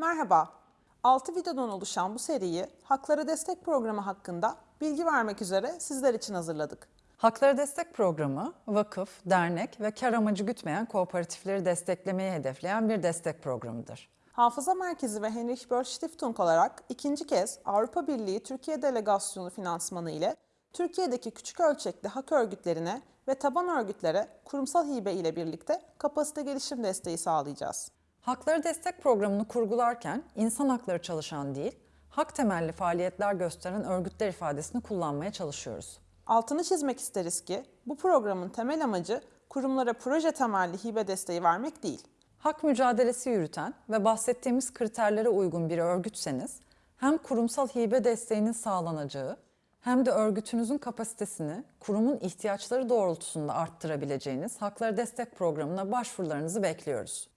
Merhaba, 6 videodan oluşan bu seriyi Haklara Destek Programı hakkında bilgi vermek üzere sizler için hazırladık. Hakları Destek Programı, vakıf, dernek ve kar amacı gütmeyen kooperatifleri desteklemeyi hedefleyen bir destek programıdır. Hafıza Merkezi ve Heinrich Böll Stiftung olarak ikinci kez Avrupa Birliği Türkiye Delegasyonu finansmanı ile Türkiye'deki küçük ölçekli hak örgütlerine ve taban örgütlere kurumsal hibe ile birlikte kapasite gelişim desteği sağlayacağız. Hakları Destek Programı'nı kurgularken insan hakları çalışan değil, hak temelli faaliyetler gösteren örgütler ifadesini kullanmaya çalışıyoruz. Altını çizmek isteriz ki bu programın temel amacı kurumlara proje temelli hibe desteği vermek değil. Hak mücadelesi yürüten ve bahsettiğimiz kriterlere uygun bir örgütseniz, hem kurumsal hibe desteğinin sağlanacağı hem de örgütünüzün kapasitesini kurumun ihtiyaçları doğrultusunda arttırabileceğiniz Hakları Destek Programı'na başvurularınızı bekliyoruz.